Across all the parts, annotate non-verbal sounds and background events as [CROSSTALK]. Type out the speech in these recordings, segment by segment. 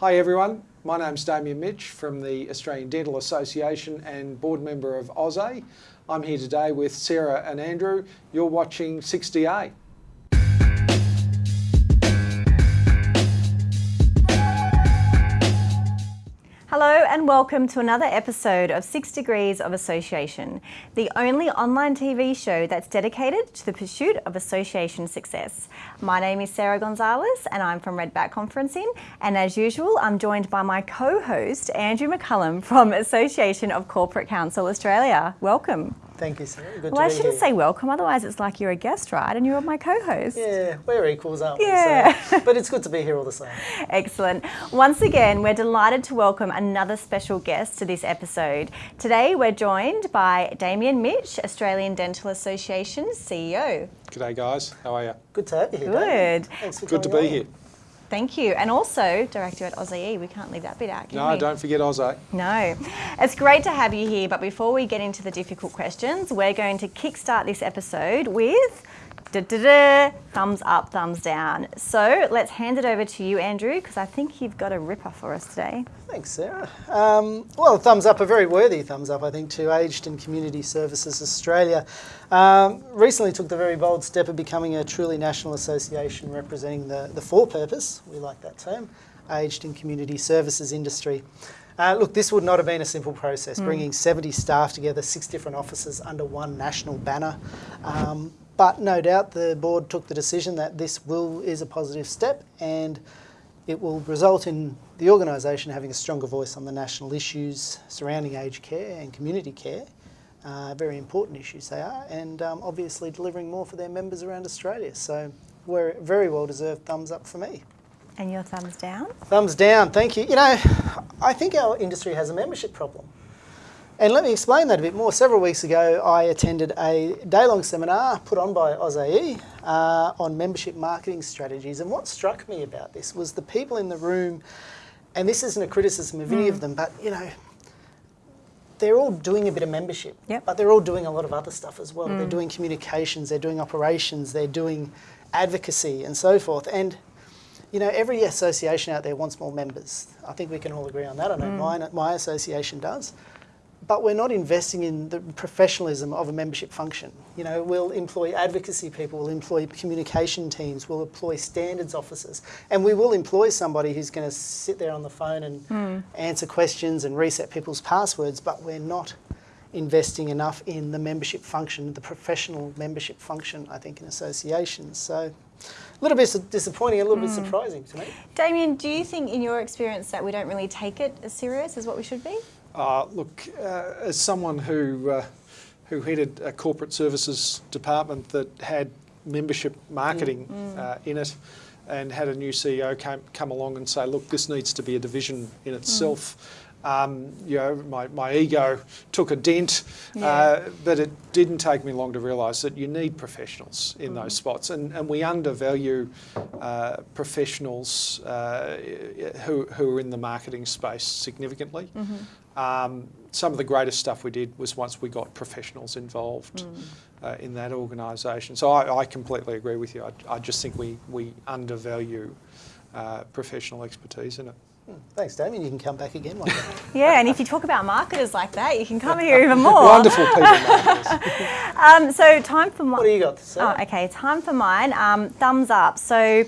Hi everyone, my name's Damian Mitsch from the Australian Dental Association and board member of AusAE. I'm here today with Sarah and Andrew. You're watching 6DA. Hello and welcome to another episode of Six Degrees of Association, the only online TV show that's dedicated to the pursuit of association success. My name is Sarah Gonzalez and I'm from Redback Conferencing and as usual I'm joined by my co-host Andrew McCullum from Association of Corporate Counsel Australia. Welcome. Thank you, Sarah. Good well, I shouldn't here. say welcome, otherwise it's like you're a guest, right? And you're my co-host. Yeah, we're equals, aren't we? Yeah. So, [LAUGHS] but it's good to be here all the same. Excellent. Once again, we're delighted to welcome another special guest to this episode. Today, we're joined by Damian Mitsch, Australian Dental Association CEO. G'day guys, how are you? Good to have you here. Good. Thanks for Good to be on. here. Thank you. And also, Director at AusAE. We can't leave that bit out, No, we? don't forget AusAE. No. It's great to have you here, but before we get into the difficult questions, we're going to kickstart this episode with da, da, da, thumbs up, thumbs down. So let's hand it over to you, Andrew, because I think you've got a ripper for us today. Thanks, Sarah. Um, well, thumbs up, a very worthy thumbs up, I think, to Aged and Community Services Australia. Um, recently took the very bold step of becoming a truly national association representing the, the for purpose, we like that term, aged and community services industry. Uh, look, this would not have been a simple process, bringing 70 staff together, six different offices under one national banner. Um, but no doubt the board took the decision that this will is a positive step and it will result in the organisation having a stronger voice on the national issues surrounding aged care and community care. Uh, very important issues they are, and um, obviously delivering more for their members around Australia. So, we're very well deserved thumbs up for me. And your thumbs down? Thumbs down, thank you. You know, I think our industry has a membership problem. And let me explain that a bit more. Several weeks ago, I attended a day long seminar put on by AusAE uh, on membership marketing strategies. And what struck me about this was the people in the room, and this isn't a criticism of any of mm. them, but you know, they're all doing a bit of membership, Yep. but they're all doing a lot of other stuff as well. They're mm. doing communications, they're doing operations, they're doing advocacy, and so forth. And you know, every association out there wants more members. I think we can all agree on that. I know mm. mine, my association does. But we're not investing in the professionalism of a membership function. You know, we'll employ advocacy people, we'll employ communication teams, we'll employ standards officers, and we will employ somebody who's going to sit there on the phone and hmm. answer questions and reset people's passwords, but we're not investing enough in the membership function, the professional membership function, I think, in associations. So a little bit disappointing, a little bit hmm. surprising to me. Damian, do you think in your experience that we don't really take it as serious as what we should be? Uh, look, uh, as someone who uh, who headed a corporate services department that had membership marketing uh, in it, and had a new CEO come come along and say, look, this needs to be a division in itself. Um, you know, my, my ego took a dent, uh, but it didn't take me long to realise that you need professionals in those spots, and, and we undervalue uh, professionals uh, who, who are in the marketing space significantly. Um, some of the greatest stuff we did was once we got professionals involved uh, in that organisation. So I, I completely agree with you. I, I just think we, we undervalue uh, professional expertise in it. Thanks, Damian. You can come back again one day. [LAUGHS] Yeah, and if you talk about marketers like that, you can come here even [LAUGHS] more. Wonderful people. [LAUGHS] Um, so time for mine. what do you got to say? Oh, okay, time for mine. Um, thumbs up. So,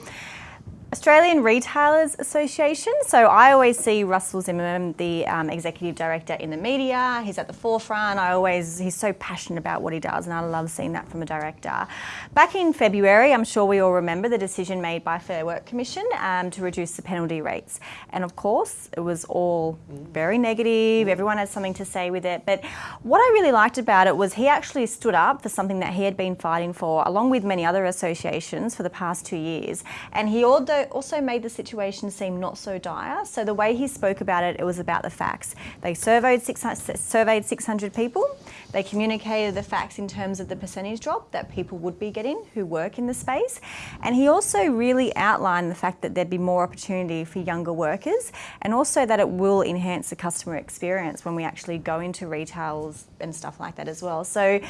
Australian Retailers Association. So I always see Russell Zimmerman, the um, executive director, in the media. He's at the forefront. I always he's so passionate about what he does, and I love seeing that from a director. Back in February, I'm sure we all remember the decision made by Fair Work Commission um, to reduce the penalty rates, and of course it was all very negative. Everyone had something to say with it, but what I really liked about it was he actually stood up for something that he had been fighting for, along with many other associations, for the past two years, and he also also made the situation seem not so dire. So the way he spoke about it, it was about the facts. They surveyed 600, surveyed 600 people. They communicated the facts in terms of the percentage drop that people would be getting who work in the space. And he also really outlined the fact that there'd be more opportunity for younger workers and also that it will enhance the customer experience when we actually go into retails and stuff like that as well. So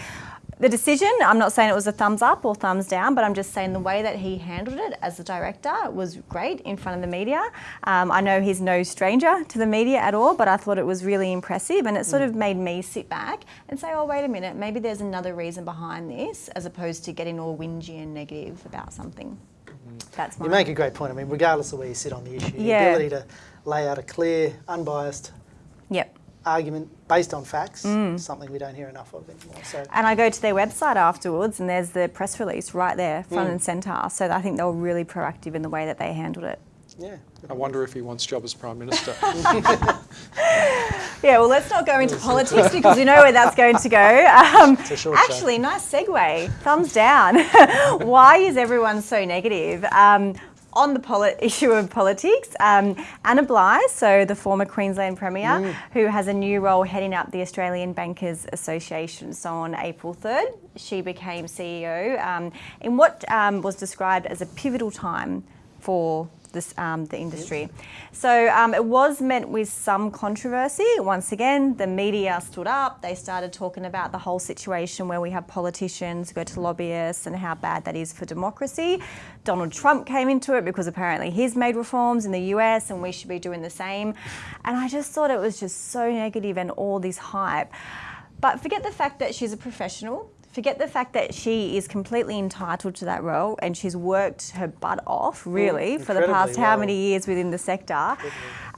the decision, I'm not saying it was a thumbs up or thumbs down, but I'm just saying the way that he handled it as a director was great in front of the media. Um, I know he's no stranger to the media at all, but I thought it was really impressive and it sort of made me sit back and say, oh, wait a minute, maybe there's another reason behind this as opposed to getting all whingy and negative about something. That's my You make a great point. I mean, regardless of where you sit on the issue, Yeah. the ability to lay out a clear, unbiased Yep. Argument based on facts, something we don't hear enough of anymore. So And I go to their website afterwards, and there's the press release right there, front and centre. So I think they were really proactive in the way that they handled it. yeah, I wonder if he wants job as Prime Minister. [LAUGHS] Yeah, well, let's not go into [LAUGHS] politics because we know where that's going to go. [LAUGHS] Um, a short show. actually, nice segue. Thumbs down. Why is everyone so negative? Um, on the [LAUGHS] issue of politics, um, Anna Bligh, so the former Queensland Premier, Mm. who has a new role heading up the Australian Bankers Association. So on April 3rd, she became CEO um, in what um, was described as a pivotal time for this, um, the industry. So um, it was met with some controversy. Once again, the media stood up. They started talking about the whole situation where we have politicians go to lobbyists and how bad that is for democracy. Donald Trump came into it because apparently he's made reforms in the US and we should be doing the same. And I just thought it was just so negative and all this hype. But forget the fact that she's a professional. Forget the fact that she is completely entitled to that role and she's worked her butt off, mm, really, for the past how well. many years within the sector.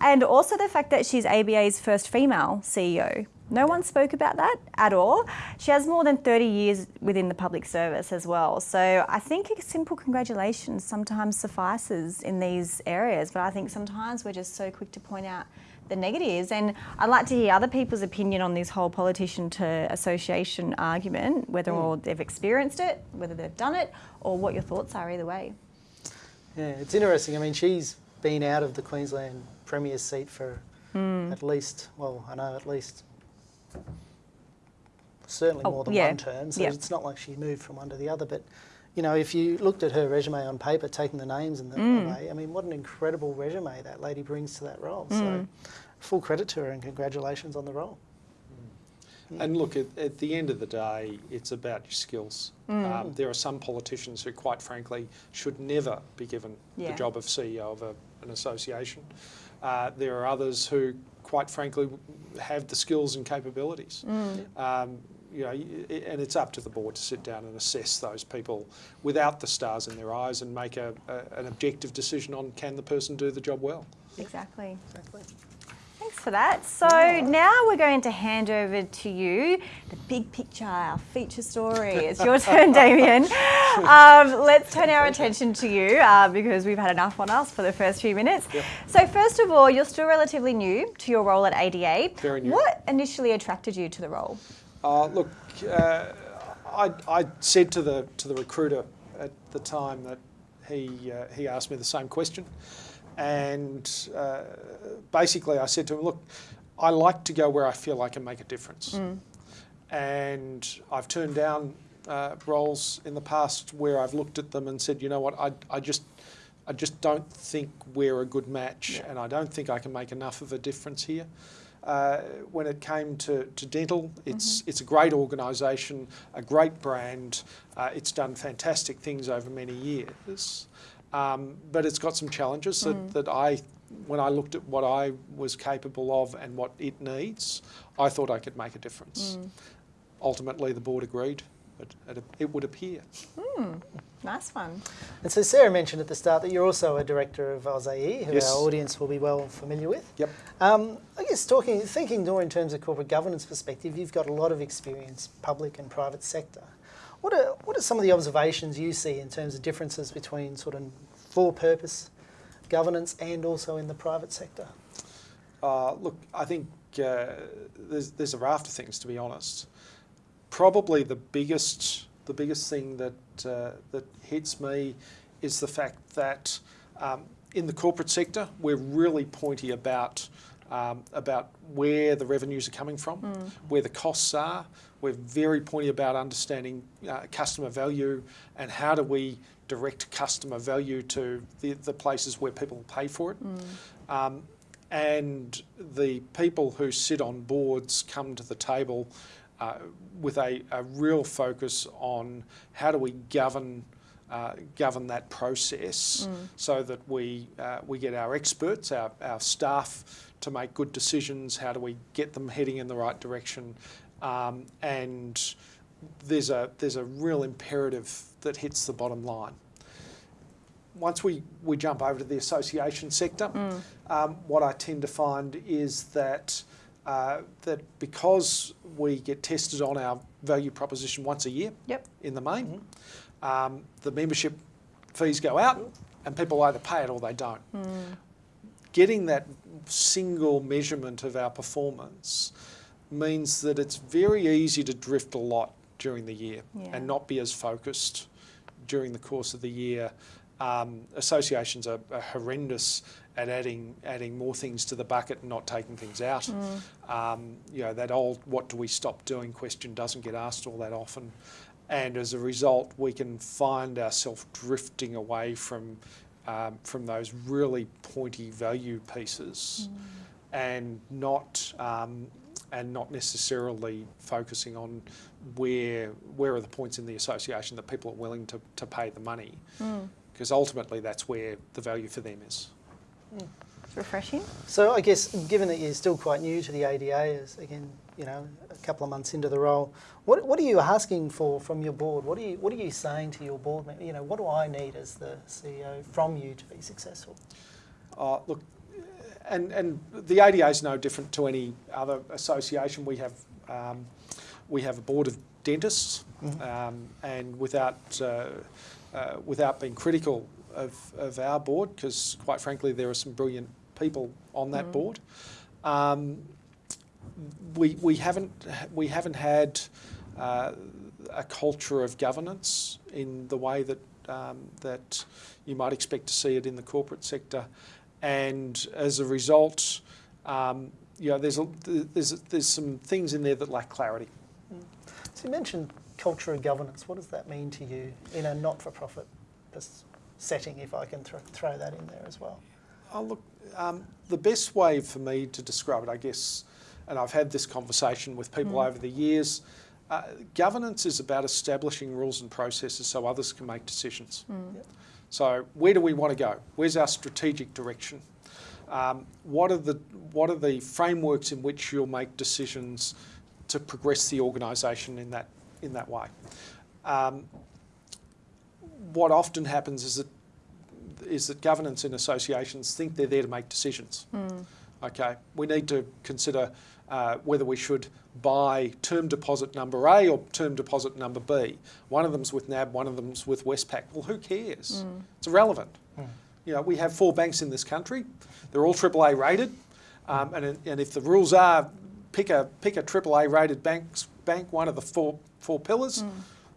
And also the fact that she's ABA's first female CEO. No one spoke about that at all. She has more than 30 years within the public service as well. So I think a simple congratulations sometimes suffices in these areas, but I think sometimes we're just so quick to point out the negatives. And I'd like to hear other people's opinion on this whole politician to association argument, whether or they've experienced it, whether they've done it, or what your thoughts are either way. yeah, it's interesting. I mean, she's been out of the Queensland Premier seat for Hmm. at least, well, I know at least certainly Oh, more than yeah, one term. So yeah. it's not like she moved from one to the other. But you know, if you looked at her resume on paper, taking the names and the Hmm. away, I mean, what an incredible resume that lady brings to that role. Hmm. So full credit to her and congratulations on the role. And look, at, at the end of the day, it's about your skills. Um, there are some politicians who, quite frankly, should never be given Yeah. the job of CEO of a, an association. Uh, there are others who, quite frankly, have the skills and capabilities. Um, you know, and it's up to the board to sit down and assess those people without the stars in their eyes and make a, a, an objective decision on can the person do the job well. Exactly. Exactly. Thanks for that. So now we're going to hand over to you the big picture, our feature story. It's your turn, [LAUGHS] Damian. Um, let's turn our attention to you uh, because we've had enough on us for the first few minutes. So first of all, you're still relatively new to your role at ADA. Very new. What initially attracted you to the role? Uh, look, uh, I, I said to the to the recruiter at the time that he uh, he asked me the same question, and uh, basically I said to him, look, I like to go where I feel I can make a difference, and I've turned down uh, roles in the past where I've looked at them and said, you know what, I I just I just don't think we're a good match, and I don't think I can make enough of a difference here. Uh, when it came to, to dental, it's it's a great organisation, a great brand. Uh, it's done fantastic things over many years, um, but it's got some challenges that, that I, when I looked at what I was capable of and what it needs, I thought I could make a difference. Ultimately, the board agreed, it, it would appear. Nice one. And so Sarah mentioned at the start that you're also a director of AusAE, who Yes. our audience will be well familiar with. Yep. Um, I guess talking, thinking more in terms of corporate governance perspective, you've got a lot of experience, public and private sector. What are what are some of the observations you see in terms of differences between sort of for-purpose governance and also in the private sector? Uh, look, I think uh, there's, there's a raft of things, to be honest. Probably the biggest, the biggest thing that uh, that hits me is the fact that um, in the corporate sector we're really pointy about um, about where the revenues are coming from, where the costs are. We're very pointy about understanding uh, customer value and how do we direct customer value to the, the places where people pay for it. Um, and the people who sit on boards come to the table uh, with a, a real focus on how do we govern uh, govern that process so that we uh, we get our experts, our, our staff to make good decisions. How do we get them heading in the right direction? Um, and there's a there's a real imperative that hits the bottom line. Once we, we jump over to the association sector, um, what I tend to find is that uh, that because we get tested on our value proposition once a year Yep. in the main, um, the membership fees go out and people either pay it or they don't. Getting that single measurement of our performance means that it's very easy to drift a lot during the year Yeah. and not be as focused during the course of the year. Um, associations are, are horrendous at adding adding more things to the bucket and not taking things out. Um, you know that old "what do we stop doing?" question doesn't get asked all that often, and as a result, we can find ourselves drifting away from um, from those really pointy value pieces, and not um, and not necessarily focusing on where where are the points in the association that people are willing to, to pay the money, because ultimately that's where the value for them is. It's refreshing. So I guess, given that you're still quite new to the ADA, as again, you know, a couple of months into the role, what, what are you asking for from your board? What are you What are you saying to your board? mem- You know, what do I need as the CEO from you to be successful? Uh, look, and, and the ADA is no different to any other association. We have um, we have a board of dentists, um, and without uh, uh, without being critical of, of our board, because quite frankly there are some brilliant people on that board. Um, we, we haven't we haven't had uh, a culture of governance in the way that um, that you might expect to see it in the corporate sector, and as a result, um, you know, there's a, there's there's some things in there that lack clarity. So you mentioned culture of governance. What does that mean to you in a not-for-profit setting? If I can thro- throw that in there as well. Oh, look, um, the best way for me to describe it, I guess, and I've had this conversation with people over the years, uh, governance is about establishing rules and processes so others can make decisions. Yep. So, where do we want to go? Where's our strategic direction? Um, what are the what are the frameworks in which you'll make decisions to progress the organisation in that in that way? Um, what often happens is that is that governance in associations think they're there to make decisions. Okay, we need to consider uh, whether we should buy term deposit number A or term deposit number B. One of them's with NAB, one of them's with Westpac. Well, who cares? It's irrelevant. You know, we have four banks in this country. They're all AAA rated, um, and, and if the rules are pick a pick a AAA rated banks, bank, one of the four four pillars,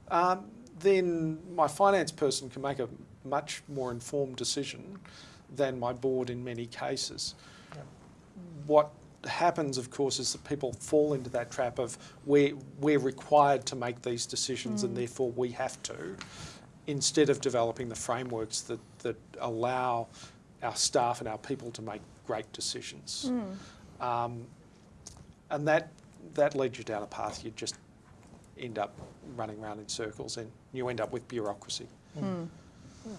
um, then my finance person can make a much more informed decision than my board in many cases. Yeah. What happens, of course, is that people fall into that trap of we're, we're required to make these decisions and therefore we have to, instead of developing the frameworks that, that allow our staff and our people to make great decisions. Um, and that, that leads you down a path you just end up running around in circles and you end up with bureaucracy. Oh,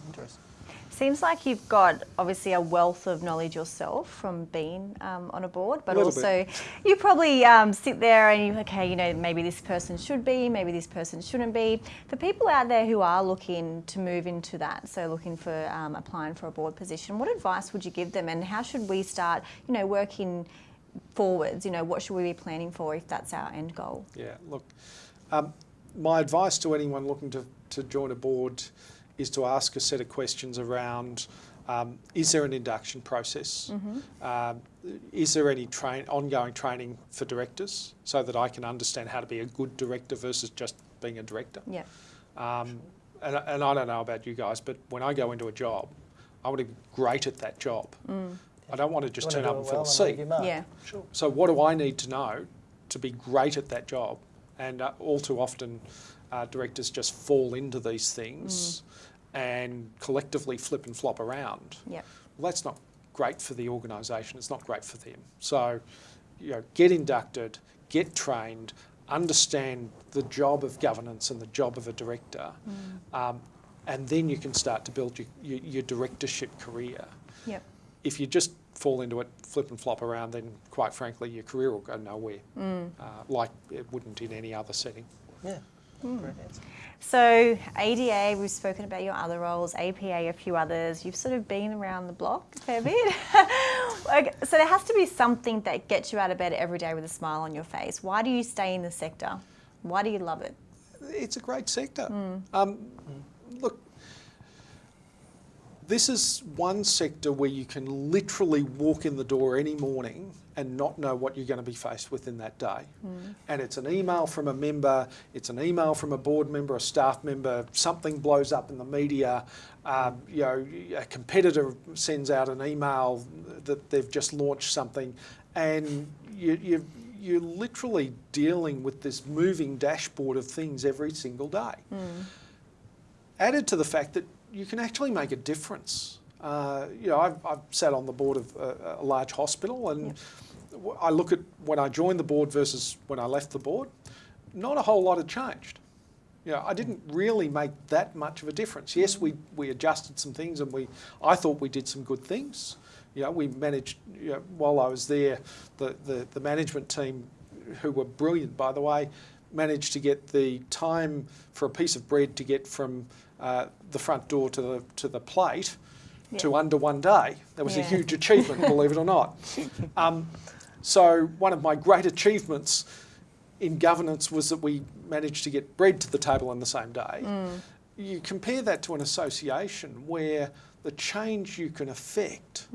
interesting. Seems like you've got obviously a wealth of knowledge yourself from being um, on a board, but Little also you probably um, sit there and you, okay, you know, maybe this person should be, maybe this person shouldn't be. For people out there who are looking to move into that, so looking for um, applying for a board position, what advice would you give them, and how should we start, you know, working forwards? You know, what should we be planning for if that's our end goal? Yeah, look, um, my advice to anyone looking to, to join a board is to ask a set of questions around um, is there an induction process? Um, is there any train, ongoing training for directors so that I can understand how to be a good director versus just being a director? Yeah. Um, and, and I don't know about you guys, but when I go into a job, I want to be great at that job. I don't want to just turn wanna up and it fill a seat. Yeah. Sure. So what do I need to know to be great at that job? And uh, all too often, uh, directors just fall into these things and collectively flip and flop around. Yeah. Well, that's not great for the organisation. It's not great for them. So, you know, get inducted, get trained, understand the job of governance and the job of a director, um, and then you can start to build your, your, your directorship career. Yep. If you just fall into it, flip and flop around, then quite frankly, your career will go nowhere, uh, like it wouldn't in any other setting. Yeah. Great answer. So ADA, we've spoken about your other roles, APA, a few others. You've sort of been around the block a fair bit. [LAUGHS] okay, so there has to be something that gets you out of bed every day with a smile on your face. Why do you stay in the sector? Why do you love it? It's a great sector. Um, look, this is one sector where you can literally walk in the door any morning and not know what you're going to be faced with in that day. And it's an email from a member, it's an email from a board member, a staff member, something blows up in the media, um, you know, a competitor sends out an email that they've just launched something, and you, you, you're literally dealing with this moving dashboard of things every single day. Added to the fact that you can actually make a difference. Uh, you know, I've, I've sat on the board of a, a large hospital, and I look at when I joined the board versus when I left the board. Not a whole lot had changed. You know, I didn't really make that much of a difference. Yes, we, we adjusted some things, and we I thought we did some good things. You know, we managed. You know, while I was there, the, the, the management team, who were brilliant, by the way, managed to get the time for a piece of bread to get from uh, the front door to the to the plate to under one day. That was a huge achievement, believe it or not. [LAUGHS] Um, so one of my great achievements in governance was that we managed to get bread to the table on the same day. You compare that to an association where the change you can affect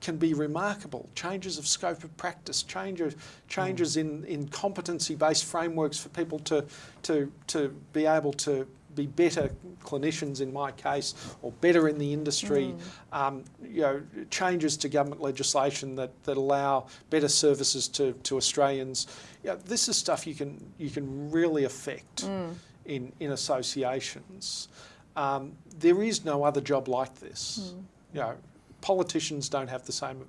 can be remarkable. Changes of scope of practice, changes, changes in, in competency-based frameworks for people to, to, to be able to be better clinicians in my case, or better in the industry. Um, you know, changes to government legislation that, that allow better services to, to Australians. You know, this is stuff you can you can really affect in in associations. Um, there is no other job like this. You know, politicians don't have the same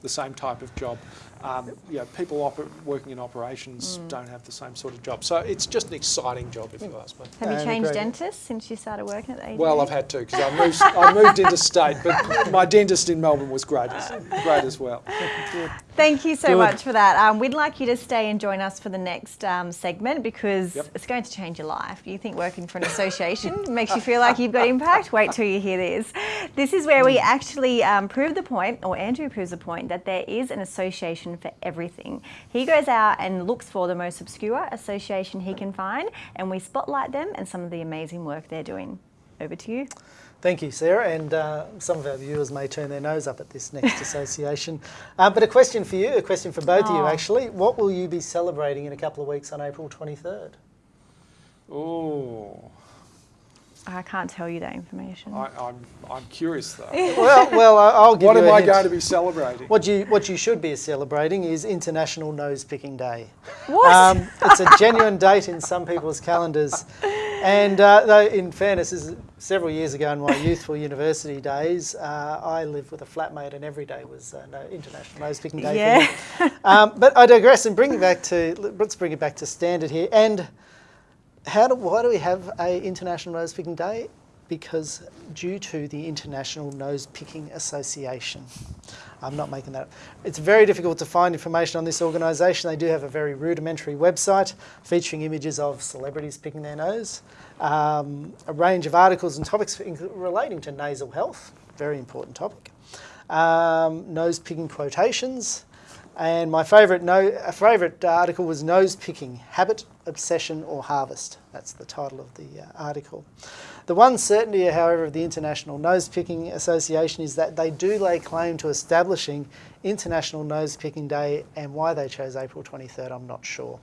the same type of job. Um, you know, people oper- working in operations don't have the same sort of job. So it's just an exciting job, if you ask me. Have you changed great. dentists since you started working at the ADA? Well, I've had to because I moved, I moved interstate, but my dentist in Melbourne was great as, great as well. [LAUGHS] Thank you so Good. much for that. Um, we'd like you to stay and join us for the next um, segment because Yep. it's going to change your life. You think working for an association [LAUGHS] makes you feel like you've got impact? Wait till you hear this. This is where we actually um, prove the point, or Andrew proves the point, that there is an association for everything. He goes out and looks for the most obscure association he can find, and we spotlight them and some of the amazing work they're doing. Over to you. Thank you, Sarah. And uh, some of our viewers may turn their nose up at this next [LAUGHS] association. Uh, but a question for you, a question for both of you Oh. actually. What will you be celebrating in a couple of weeks on April 23rd? Oh, I can't tell you that information. I, I'm, I'm curious though. [LAUGHS] well, well, I- I'll give What you am a I hint. going to be celebrating? What you what you should be celebrating is International Nose Picking Day. What? Um, it's a genuine date in some people's calendars, [LAUGHS] and uh, though in fairness, this is several years ago in my [LAUGHS] youthful university days, uh, I lived with a flatmate, and every day was uh, no, International Nose Picking Day. Yeah. For me. Um, but I digress, and bring it back to let's bring it back to standard here. And how do why do we have a International Nose Picking Day? Because due to the International Nose Picking Association. I'm not making that up. It's very difficult to find information on this organisation. They do have a very rudimentary website featuring images of celebrities picking their nose, um, a range of articles and topics relating to nasal health, very important topic, um, nose picking quotations, and my favourite no, favourite article was Nose Picking Habit, Obsession, or Harvest. That's the title of the uh, article. The one certainty, however, of the International Nose Picking Association is that they do lay claim to establishing International Nose Picking Day, and why they chose April 23rd, I'm not sure.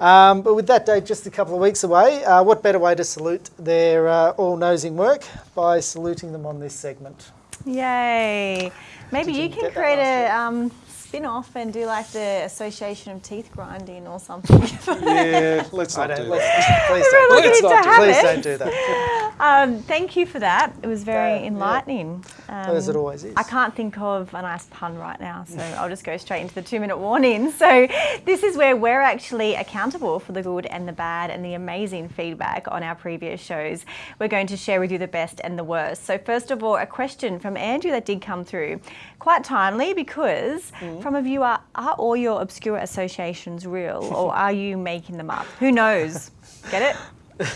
Um, but with that date just a couple of weeks away, uh, what better way to salute their uh, all nosing work by saluting them on this segment? Yay! Maybe you you can create a um, spin off and do like the Association of Teeth Grinding or something. [LAUGHS] Yeah, let's not don't, that. please don't, Let's [LAUGHS] not do please don't do that. [LAUGHS] Um, thank you for that. It was very Uh, yeah. enlightening. As it always is. I can't think of a nice pun right now, so I'll just go straight into the two minute warning. So, this is where we're actually accountable for the good and the bad and the amazing feedback on our previous shows. We're going to share with you the best and the worst. So, first of all, a question from Andrew that did come through. Quite timely because from a viewer, are are all your obscure associations real [LAUGHS] or are you making them up? Who knows? Get it?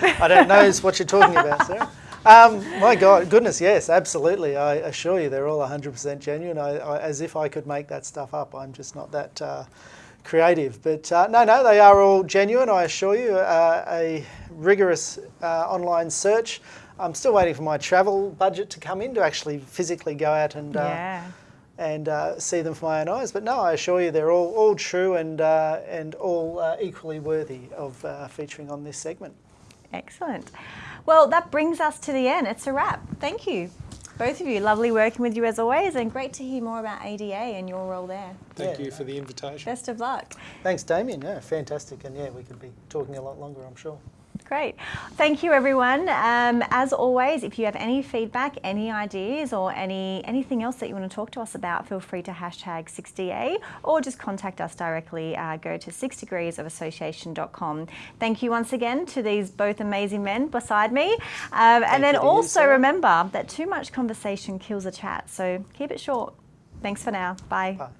[LAUGHS] I don't know what you're talking about, Sarah. Um, my God, goodness, yes, absolutely. I assure you, they're all 100% genuine. I, I, as if I could make that stuff up. I'm just not that uh, creative. But uh, no, no, they are all genuine. I assure you. Uh, a rigorous uh, online search. I'm still waiting for my travel budget to come in to actually physically go out and uh, yeah. And uh, see them for my own eyes. But no, I assure you, they're all, all true and uh, and all uh, equally worthy of uh, featuring on this segment. Excellent. Well, that brings us to the end. It's a wrap. Thank you, both of you. Lovely working with you as always, and great to hear more about ADA and your role there. Thank Yeah. you for the invitation. Best of luck. Thanks, Damian. Yeah, fantastic. And yeah, we could be talking a lot longer, I'm sure. Great. Thank you, everyone. Um, as always, if you have any feedback, any ideas, or any anything else that you want to talk to us about, feel free to hashtag 6DA or just contact us directly. Uh, go to 6degreesofassociation.com. Thank you once again to these both amazing men beside me. Um, and then also remember that too much conversation kills a chat, so keep it short. Thanks for now. Bye. Bye.